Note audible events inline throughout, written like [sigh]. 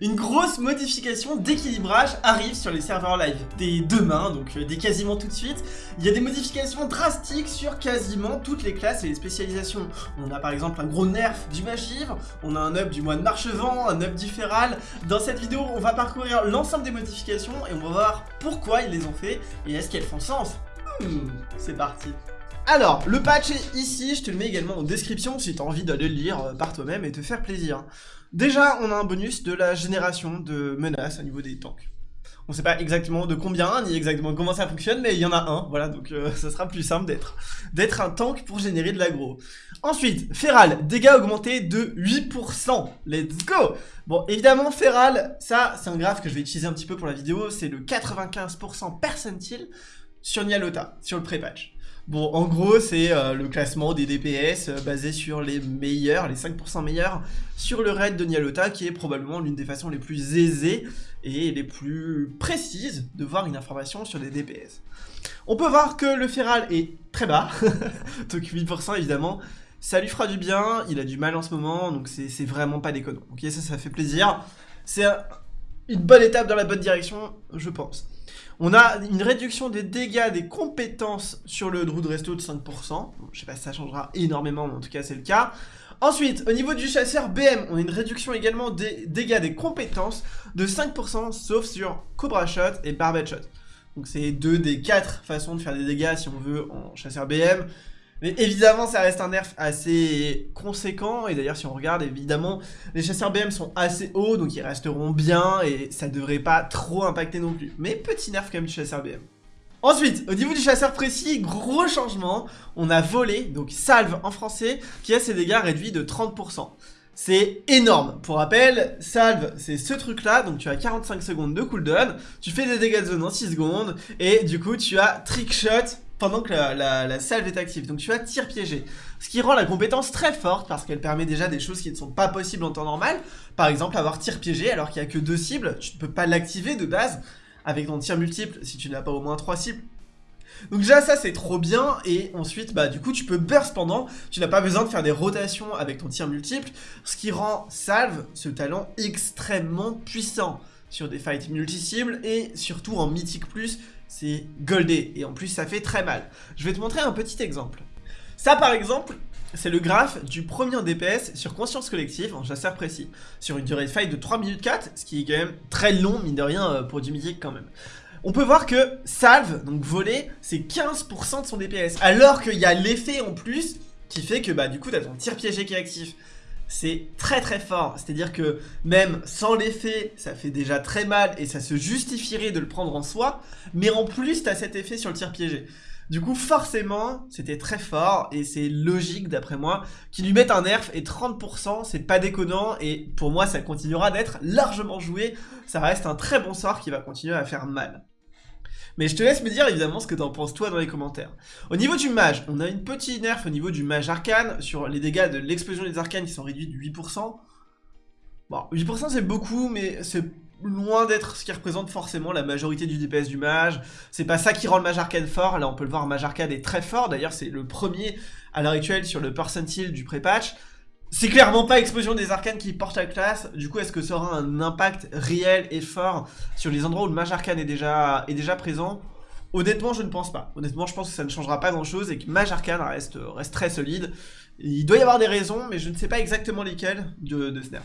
Une grosse modification d'équilibrage arrive sur les serveurs live dès demain, donc euh, dès quasiment tout de suite. Il y a des modifications drastiques sur quasiment toutes les classes et les spécialisations. On a par exemple un gros nerf du Magivre, on a un up du moine Marchevent, un up du Feral. Dans cette vidéo, on va parcourir l'ensemble des modifications et on va voir pourquoi ils les ont fait et est-ce qu'elles font sens. Hmm, c'est parti alors, le patch est ici, je te le mets également en description si tu as envie d'aller le lire euh, par toi-même et te faire plaisir. Déjà, on a un bonus de la génération de menaces au niveau des tanks. On sait pas exactement de combien, ni exactement comment ça fonctionne, mais il y en a un, voilà, donc euh, [laughs] ça sera plus simple d'être d'être un tank pour générer de l'aggro. Ensuite, Feral, dégâts augmentés de 8%, let's go Bon, évidemment, Feral, ça, c'est un graphe que je vais utiliser un petit peu pour la vidéo, c'est le 95% percentile sur Nialota, sur le pré-patch. Bon, en gros, c'est euh, le classement des DPS euh, basé sur les meilleurs, les 5% meilleurs, sur le raid de Nialota, qui est probablement l'une des façons les plus aisées et les plus précises de voir une information sur des DPS. On peut voir que le Feral est très bas, [laughs] donc 8% évidemment, ça lui fera du bien, il a du mal en ce moment, donc c'est vraiment pas déconnant. Ok, ça, ça fait plaisir. C'est une bonne étape dans la bonne direction, je pense. On a une réduction des dégâts des compétences sur le Druid Resto de 5%. je sais pas si ça changera énormément, mais en tout cas c'est le cas. Ensuite, au niveau du chasseur BM, on a une réduction également des dégâts des compétences de 5%, sauf sur Cobra Shot et Barbet Shot. Donc c'est deux des quatre façons de faire des dégâts si on veut en chasseur BM. Mais évidemment, ça reste un nerf assez conséquent. Et d'ailleurs, si on regarde, évidemment, les chasseurs BM sont assez hauts, donc ils resteront bien et ça devrait pas trop impacter non plus. Mais petit nerf quand même du chasseur BM. Ensuite, au niveau du chasseur précis, gros changement, on a volé, donc salve en français, qui a ses dégâts réduits de 30%. C'est énorme. Pour rappel, salve, c'est ce truc-là, donc tu as 45 secondes de cooldown, tu fais des dégâts de zone en 6 secondes, et du coup tu as trickshot pendant que la, salve est active. Donc tu as tir piégé. Ce qui rend la compétence très forte parce qu'elle permet déjà des choses qui ne sont pas possibles en temps normal. Par exemple, avoir tir piégé alors qu'il n'y a que deux cibles, tu ne peux pas l'activer de base avec ton tir multiple si tu n'as pas au moins trois cibles. Donc déjà ça c'est trop bien et ensuite bah du coup tu peux burst pendant, tu n'as pas besoin de faire des rotations avec ton tir multiple, ce qui rend Salve ce talent extrêmement puissant sur des fights multi-cibles et surtout en mythique plus c'est goldé, et en plus ça fait très mal. Je vais te montrer un petit exemple. Ça par exemple, c'est le graphe du premier DPS sur conscience collective en chasseur précis, sur une durée de fight de 3 minutes 4, ce qui est quand même très long, mine de rien, euh, pour du mythique quand même. On peut voir que salve, donc voler, c'est 15% de son DPS, alors qu'il y a l'effet en plus qui fait que bah du coup t'as ton tir piégé qui est actif c'est très très fort. C'est-à-dire que même sans l'effet, ça fait déjà très mal et ça se justifierait de le prendre en soi. Mais en plus, t'as cet effet sur le tir piégé. Du coup, forcément, c'était très fort et c'est logique d'après moi qu'ils lui mettent un nerf et 30%, c'est pas déconnant et pour moi, ça continuera d'être largement joué. Ça reste un très bon sort qui va continuer à faire mal. Mais je te laisse me dire évidemment ce que t'en penses toi dans les commentaires. Au niveau du mage, on a une petite nerf au niveau du mage arcane sur les dégâts de l'explosion des arcanes qui sont réduits de 8%. Bon, 8% c'est beaucoup, mais c'est loin d'être ce qui représente forcément la majorité du DPS du mage. C'est pas ça qui rend le mage arcane fort. Là, on peut le voir, mage arcane est très fort. D'ailleurs, c'est le premier à l'heure actuelle sur le percentile du pré-patch. C'est clairement pas Explosion des Arcanes qui porte la classe. Du coup, est-ce que ça aura un impact réel et fort sur les endroits où le Mage Arcane est déjà, présent? Honnêtement, je ne pense pas. Honnêtement, je pense que ça ne changera pas grand-chose et que Mage Arcane reste, reste très solide. Il doit y avoir des raisons, mais je ne sais pas exactement lesquelles de, de ce nerf.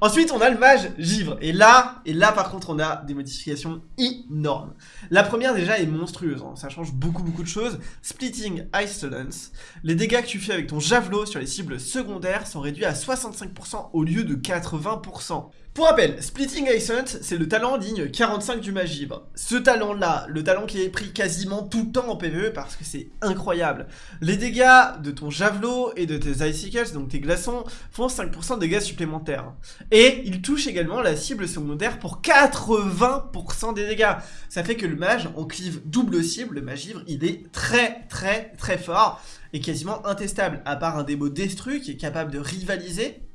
Ensuite, on a le mage givre. Et là, et là par contre, on a des modifications énormes. La première déjà est monstrueuse. Hein. Ça change beaucoup beaucoup de choses. Splitting Isolance. Les dégâts que tu fais avec ton javelot sur les cibles secondaires sont réduits à 65% au lieu de 80%. Pour rappel, Splitting Ascent, c'est le talent digne 45 du Magibre. Ce talent-là, le talent qui est pris quasiment tout le temps en PvE parce que c'est incroyable. Les dégâts de ton Javelot et de tes Icicles, donc tes glaçons, font 5% de dégâts supplémentaires. Et il touche également la cible secondaire pour 80% des dégâts. Ça fait que le mage en clive double cible, le Magivre, il est très très très fort et quasiment intestable, à part un démo Destru qui est capable de rivaliser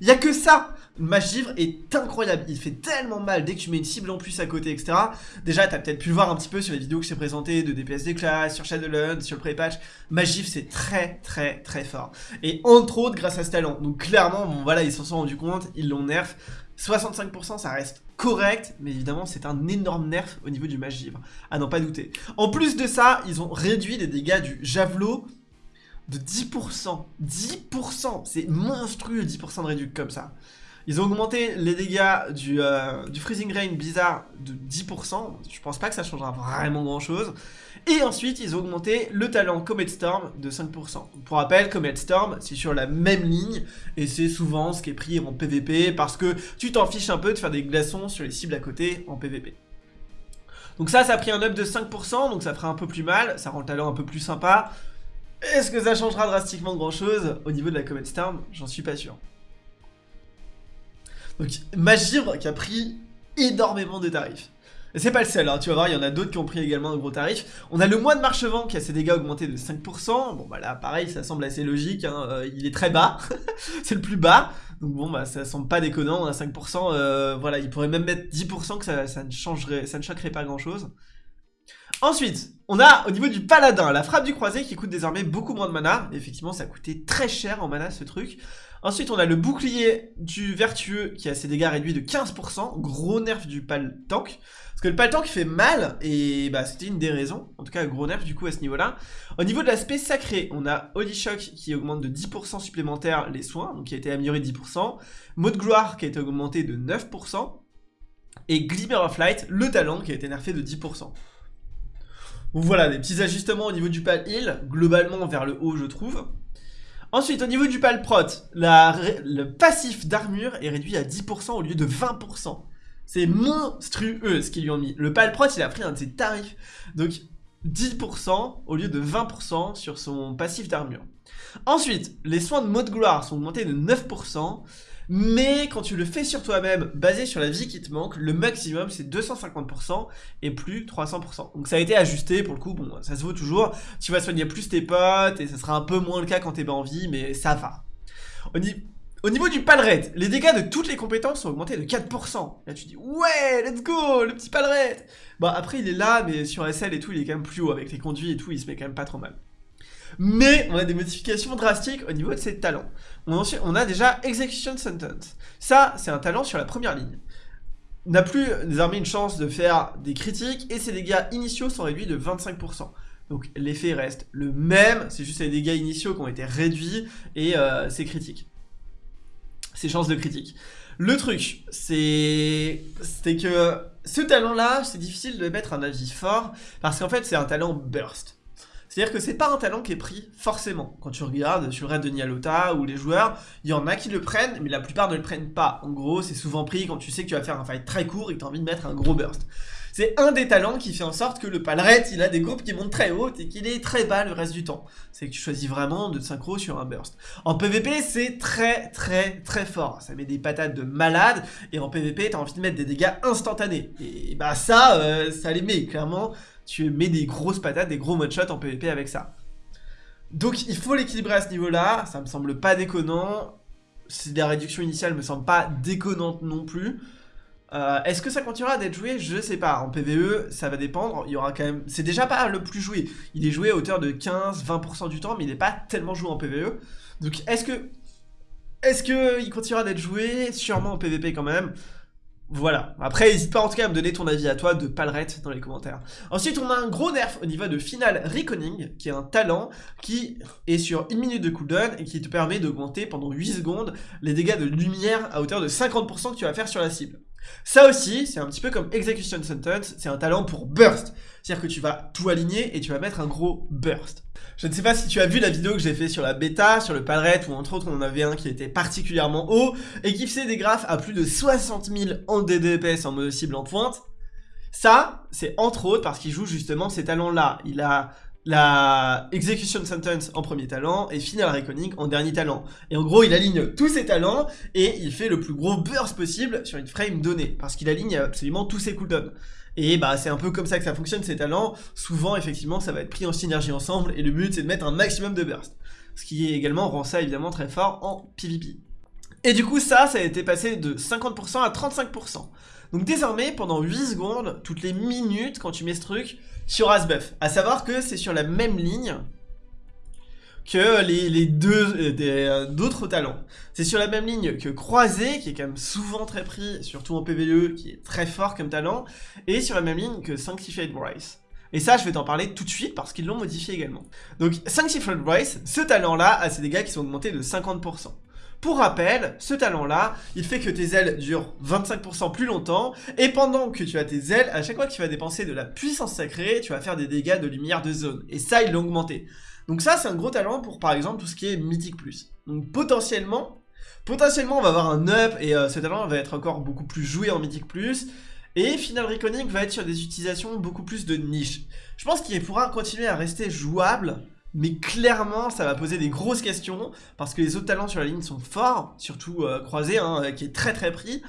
il a que ça Magivre est incroyable, il fait tellement mal dès que tu mets une cible en plus à côté, etc. Déjà, t'as peut-être pu le voir un petit peu sur les vidéos que j'ai présentées de DPS des classes, sur Shadowlands, sur le pré-patch. Magivre, c'est très très très fort. Et entre autres, grâce à ce talent. Donc clairement, bon voilà, ils s'en sont rendus compte, ils l'ont nerf. 65% ça reste correct, mais évidemment c'est un énorme nerf au niveau du mage givre, à n'en pas douter. En plus de ça, ils ont réduit les dégâts du javelot de 10%. 10% C'est monstrueux 10% de réduction comme ça. Ils ont augmenté les dégâts du, euh, Freezing Rain Blizzard de 10%. Je pense pas que ça changera vraiment grand chose. Et ensuite, ils ont augmenté le talent Comet Storm de 5%. Pour rappel, Comet Storm, c'est sur la même ligne. Et c'est souvent ce qui est pris en PvP parce que tu t'en fiches un peu de faire des glaçons sur les cibles à côté en PvP. Donc ça, ça a pris un up de 5%, donc ça fera un peu plus mal. Ça rend le talent un peu plus sympa. Est-ce que ça changera drastiquement grand chose au niveau de la Comet Storm? J'en suis pas sûr. Donc Magivre qui a pris énormément de tarifs. Et c'est pas le seul, hein, tu vas voir, il y en a d'autres qui ont pris également de gros tarifs. On a le mois de Marchevent qui a ses dégâts augmentés de 5%. Bon bah là pareil, ça semble assez logique, hein. euh, il est très bas, [laughs] c'est le plus bas. Donc bon bah ça semble pas déconnant, on a 5%, euh, voilà, il pourrait même mettre 10% que ça, ça, ne changerait, ça ne choquerait pas grand chose. Ensuite, on a au niveau du paladin, la frappe du croisé qui coûte désormais beaucoup moins de mana. Effectivement, ça coûtait très cher en mana ce truc. Ensuite, on a le bouclier du vertueux qui a ses dégâts réduits de 15%. Gros nerf du pal tank. Parce que le pal tank fait mal et bah c'était une des raisons. En tout cas, gros nerf du coup à ce niveau-là. Au niveau de l'aspect sacré, on a Holy Shock qui augmente de 10% supplémentaires les soins, donc qui a été amélioré de 10%. Mode gloire qui a été augmenté de 9%. Et Glimmer of Light, le talent qui a été nerfé de 10%. Voilà, des petits ajustements au niveau du pal heal, globalement vers le haut je trouve. Ensuite, au niveau du pal prot, le passif d'armure est réduit à 10% au lieu de 20%. C'est monstrueux ce qu'ils lui ont mis. Le pal prot, il a pris un de ses tarifs. Donc 10% au lieu de 20% sur son passif d'armure. Ensuite, les soins de mode gloire sont augmentés de 9%. Mais quand tu le fais sur toi-même, basé sur la vie qui te manque, le maximum c'est 250% et plus 300%. Donc ça a été ajusté pour le coup, bon, ça se vaut toujours. Tu vas soigner plus tes potes et ça sera un peu moins le cas quand t'es pas en vie, mais ça va. Au, niveau du palret, les dégâts de toutes les compétences sont augmentés de 4%. Là tu dis ouais, let's go, le petit palret. Bon après il est là, mais sur SL et tout, il est quand même plus haut avec les conduits et tout, il se met quand même pas trop mal. Mais on a des modifications drastiques au niveau de ses talents. On a, déjà Execution Sentence. Ça, c'est un talent sur la première ligne. N'a plus désormais une chance de faire des critiques et ses dégâts initiaux sont réduits de 25%. Donc l'effet reste le même, c'est juste les dégâts initiaux qui ont été réduits et euh, ses critiques. Ses chances de critique. Le truc, c'est que ce talent-là, c'est difficile de mettre un avis fort parce qu'en fait, c'est un talent burst. C'est-à-dire que c'est pas un talent qui est pris forcément. Quand tu regardes sur le raid de Nialota ou les joueurs, il y en a qui le prennent, mais la plupart ne le prennent pas. En gros, c'est souvent pris quand tu sais que tu vas faire un fight très court et que tu envie de mettre un gros burst. C'est un des talents qui fait en sorte que le palret, il a des groupes qui montent très haut et qu'il est très bas le reste du temps. C'est que tu choisis vraiment de synchro sur un burst. En PvP, c'est très très très fort. Ça met des patates de malade et en PvP, t'as envie de mettre des dégâts instantanés. Et bah ça, euh, ça les met clairement tu mets des grosses patates, des gros one en PvP avec ça. Donc il faut l'équilibrer à ce niveau-là, ça me semble pas déconnant. La réduction initiale me semble pas déconnante non plus. Euh, est-ce que ça continuera d'être joué? Je sais pas. En PvE, ça va dépendre. Il aura quand. C'est déjà pas le plus joué. Il est joué à hauteur de 15-20% du temps, mais il n'est pas tellement joué en PvE. Donc est-ce que. Est-ce qu'il continuera d'être joué? Sûrement en PvP quand même. Voilà. Après, n'hésite pas en tout cas à me donner ton avis à toi de Palrette dans les commentaires. Ensuite, on a un gros nerf au niveau de Final Reconning, qui est un talent qui est sur une minute de cooldown et qui te permet d'augmenter pendant 8 secondes les dégâts de lumière à hauteur de 50% que tu vas faire sur la cible. Ça aussi, c'est un petit peu comme Execution Sentence, c'est un talent pour burst. C'est-à-dire que tu vas tout aligner et tu vas mettre un gros burst. Je ne sais pas si tu as vu la vidéo que j'ai fait sur la bêta, sur le palret, où entre autres on en avait un qui était particulièrement haut, et qui faisait des graphes à plus de 60 000 en DDPS en mode cible en pointe. Ça, c'est entre autres parce qu'il joue justement ces talents-là. Il a la Execution Sentence en premier talent et Final Reckoning en dernier talent. Et en gros, il aligne tous ses talents et il fait le plus gros burst possible sur une frame donnée parce qu'il aligne absolument tous ses cooldowns. Et bah c'est un peu comme ça que ça fonctionne ces talents. Souvent, effectivement, ça va être pris en synergie ensemble et le but c'est de mettre un maximum de burst. Ce qui également rend ça évidemment très fort en PvP. Et du coup, ça, ça a été passé de 50% à 35%. Donc désormais, pendant 8 secondes, toutes les minutes, quand tu mets ce truc, sur Asbuff. À savoir que c'est sur la même ligne que les, deux euh, euh, d'autres talents. C'est sur la même ligne que Croisé, qui est quand même souvent très pris, surtout en PvE, qui est très fort comme talent, et sur la même ligne que Sanctified Bryce. Et ça, je vais t'en parler tout de suite parce qu'ils l'ont modifié également. Donc, Sanctified Bryce, ce talent-là a ses dégâts qui sont augmentés de 50%. Pour rappel, ce talent-là, il fait que tes ailes durent 25% plus longtemps, et pendant que tu as tes ailes, à chaque fois que tu vas dépenser de la puissance sacrée, tu vas faire des dégâts de lumière de zone. Et ça, il l'a augmenté. Donc ça, c'est un gros talent pour, par exemple, tout ce qui est Mythic+. Donc potentiellement, potentiellement, on va avoir un up, et euh, ce talent va être encore beaucoup plus joué en Mythic+, et Final Reckoning va être sur des utilisations beaucoup plus de niche. Je pense qu'il pourra continuer à rester jouable, mais clairement, ça va poser des grosses questions, parce que les autres talents sur la ligne sont forts, surtout euh, Croisé, hein, qui est très très pris.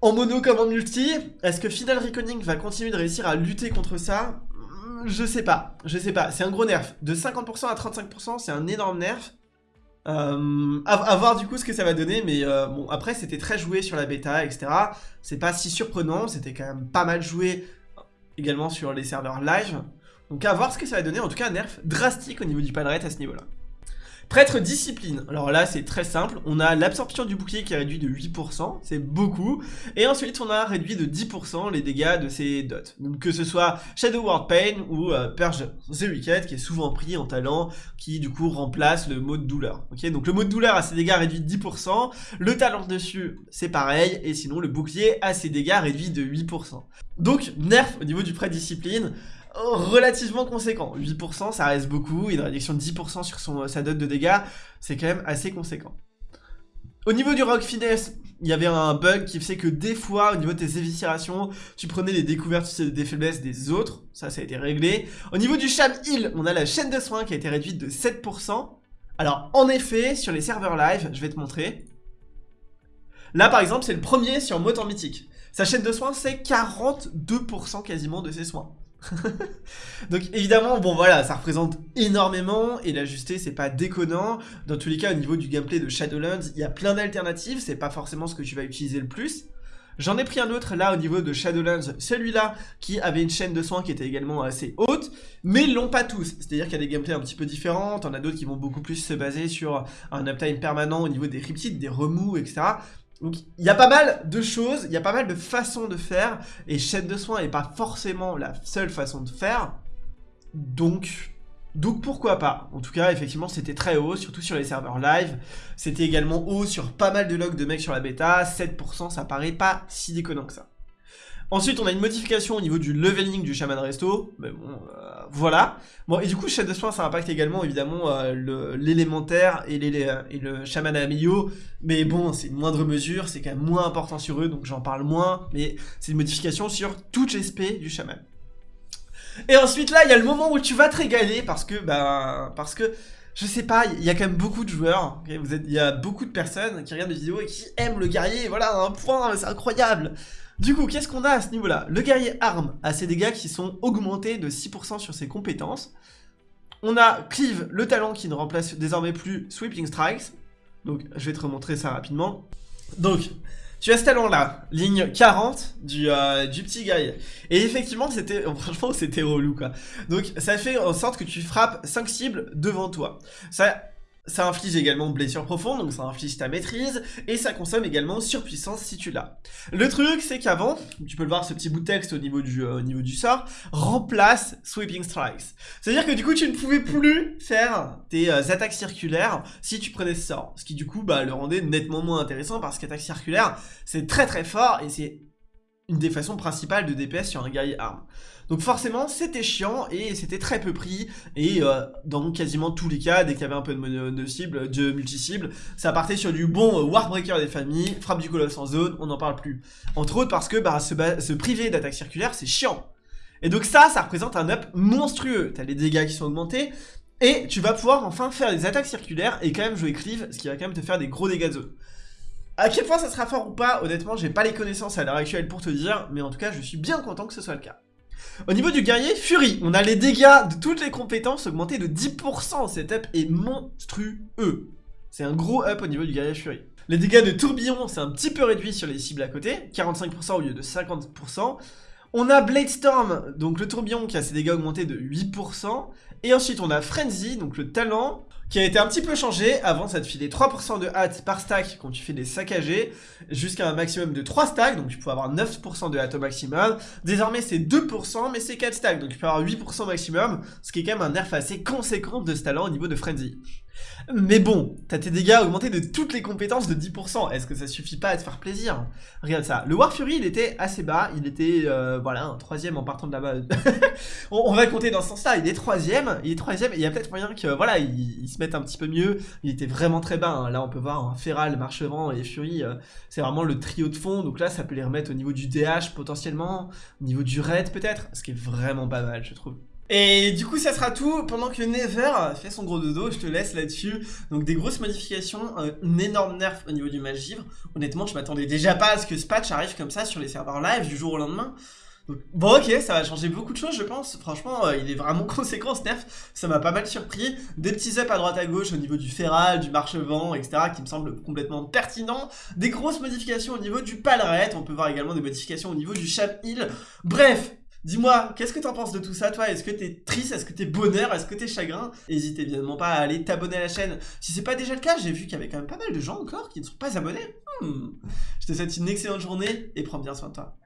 En mono comme en multi, est-ce que Final Reckoning va continuer de réussir à lutter contre ça? Je sais pas, je sais pas, c'est un gros nerf. De 50% à 35%, c'est un énorme nerf. Euh, à, voir du coup ce que ça va donner, mais euh, bon, après c'était très joué sur la bêta, etc. C'est pas si surprenant, c'était quand même pas mal joué également sur les serveurs live. Donc à voir ce que ça va donner, en tout cas un nerf drastique au niveau du pan à ce niveau-là. Prêtre discipline, alors là c'est très simple, on a l'absorption du bouclier qui est réduit de 8%, c'est beaucoup, et ensuite on a réduit de 10% les dégâts de ses dots. Donc que ce soit Shadow World Pain ou euh, Purge The Wicked qui est souvent pris en talent, qui du coup remplace le mot de douleur. Ok, Donc le mot de douleur a ses dégâts réduits de 10%, le talent dessus c'est pareil, et sinon le bouclier a ses dégâts réduits de 8%. Donc nerf au niveau du prêtre discipline, relativement conséquent. 8%, ça reste beaucoup. Une réduction de 10% sur sa dot de dégâts, c'est quand même assez conséquent. Au niveau du Rock Finesse, il y avait un bug qui faisait que des fois, au niveau de tes éviscérations, tu prenais les découvertes des faiblesses des autres. Ça, ça a été réglé. Au niveau du Sham Heal, on a la chaîne de soins qui a été réduite de 7%. Alors, en effet, sur les serveurs live, je vais te montrer. Là, par exemple, c'est le premier sur Motor Mythique. Sa chaîne de soins, c'est 42% quasiment de ses soins. [laughs] Donc évidemment, bon voilà, ça représente énormément et l'ajuster c'est pas déconnant. Dans tous les cas, au niveau du gameplay de Shadowlands, il y a plein d'alternatives, c'est pas forcément ce que tu vas utiliser le plus. J'en ai pris un autre là au niveau de Shadowlands, celui-là qui avait une chaîne de soins qui était également assez haute, mais l'ont pas tous. C'est-à-dire qu'il y a des gameplays un petit peu différents, t'en as d'autres qui vont beaucoup plus se baser sur un uptime permanent au niveau des riptides, des remous, etc. Donc il y a pas mal de choses, il y a pas mal de façons de faire, et chaîne de soins n'est pas forcément la seule façon de faire. Donc, donc pourquoi pas? En tout cas, effectivement, c'était très haut, surtout sur les serveurs live. C'était également haut sur pas mal de logs de mecs sur la bêta. 7%, ça paraît pas si déconnant que ça. Ensuite, on a une modification au niveau du leveling du Shaman Resto. Mais bon, euh, voilà. Bon, et du coup, chaîne de soins, ça impacte également, évidemment, euh, l'élémentaire et, et, le Shaman Amio. Mais bon, c'est une moindre mesure, c'est quand même moins important sur eux, donc j'en parle moins. Mais c'est une modification sur toutes les SP du Shaman. Et ensuite, là, il y a le moment où tu vas te régaler parce que, bah, parce que, je sais pas, il y a quand même beaucoup de joueurs, il y a beaucoup de personnes qui regardent des vidéos et qui aiment le guerrier, voilà, un point, c'est incroyable du coup, qu'est-ce qu'on a à ce niveau-là? Le guerrier arme a ses dégâts qui sont augmentés de 6% sur ses compétences. On a Cleave, le talent qui ne remplace désormais plus Sweeping Strikes. Donc, je vais te remontrer ça rapidement. Donc, tu as ce talent-là, ligne 40 du, euh, du petit guerrier. Et effectivement, c'était [laughs] franchement, c'était relou, quoi. Donc, ça fait en sorte que tu frappes 5 cibles devant toi. Ça ça inflige également blessure profonde, donc ça inflige ta maîtrise, et ça consomme également surpuissance si tu l'as. Le truc, c'est qu'avant, tu peux le voir ce petit bout de texte au niveau du, euh, au niveau du sort, remplace Sweeping Strikes. C'est-à-dire que du coup, tu ne pouvais plus faire tes euh, attaques circulaires si tu prenais ce sort. Ce qui du coup, bah, le rendait nettement moins intéressant, parce qu'attaque circulaire, c'est très très fort, et c'est une des façons principales de DPS sur un guerrier arme. Donc forcément, c'était chiant et c'était très peu pris. Et euh, dans quasiment tous les cas, dès qu'il y avait un peu de, cible, de multi-cible, ça partait sur du bon euh, Warbreaker des familles, frappe du colosse en zone, on n'en parle plus. Entre autres parce que bah, se, se priver d'attaque circulaire, c'est chiant. Et donc ça, ça représente un up monstrueux. T'as les dégâts qui sont augmentés, et tu vas pouvoir enfin faire des attaques circulaires et quand même jouer cleave, ce qui va quand même te faire des gros dégâts de zone. À quel point ça sera fort ou pas, honnêtement, j'ai pas les connaissances à l'heure actuelle pour te dire, mais en tout cas, je suis bien content que ce soit le cas. Au niveau du guerrier, Fury, on a les dégâts de toutes les compétences augmentés de 10%. Cet up est monstrueux. C'est un gros up au niveau du guerrier Fury. Les dégâts de tourbillon, c'est un petit peu réduit sur les cibles à côté, 45% au lieu de 50%. On a Bladestorm, donc le tourbillon qui a ses dégâts augmentés de 8%. Et ensuite on a Frenzy, donc le talent, qui a été un petit peu changé. Avant, ça te filait 3% de hâte par stack quand tu fais des saccagés, jusqu'à un maximum de 3 stacks, donc tu peux avoir 9% de hâte au maximum. Désormais, c'est 2%, mais c'est 4 stacks, donc tu peux avoir 8% maximum, ce qui est quand même un nerf assez conséquent de ce talent au niveau de Frenzy. Mais bon, t'as tes dégâts augmentés de toutes les compétences de 10%. Est-ce que ça suffit pas à te faire plaisir? Regarde ça. Le War Fury, il était assez bas. Il était, euh, voilà, troisième en partant de là-bas. [laughs] on, va compter dans ce sens-là. Il est troisième. Il est troisième. Et il y a peut-être moyen que, voilà, il, se mette un petit peu mieux. Il était vraiment très bas. Hein. Là, on peut voir un Feral, Marchevent et Fury. Euh, c'est vraiment le trio de fond. Donc là, ça peut les remettre au niveau du DH potentiellement. Au niveau du raid peut-être. Ce qui est vraiment pas mal, je trouve. Et du coup, ça sera tout pendant que Never fait son gros dodo. Je te laisse là-dessus. Donc, des grosses modifications, un énorme nerf au niveau du match givre. Honnêtement, je m'attendais déjà pas à ce que ce patch arrive comme ça sur les serveurs live du jour au lendemain. bon ok, ça va changer beaucoup de choses je pense, franchement euh, il est vraiment [laughs] conséquent ce nerf, ça m'a pas mal surpris, des petits ups à droite à gauche au niveau du Feral, du marche-vent, etc. qui me semblent complètement pertinents, des grosses modifications au niveau du Palret, on peut voir également des modifications au niveau du Chap Hill, bref, Dis-moi, qu'est-ce que t'en penses de tout ça, toi? Est-ce que t'es triste? Est-ce que t'es bonheur? Est-ce que t'es chagrin? N'hésite évidemment pas à aller t'abonner à la chaîne. Si c'est pas déjà le cas, j'ai vu qu'il y avait quand même pas mal de gens encore qui ne sont pas abonnés. Hmm. Je te souhaite une excellente journée et prends bien soin de toi.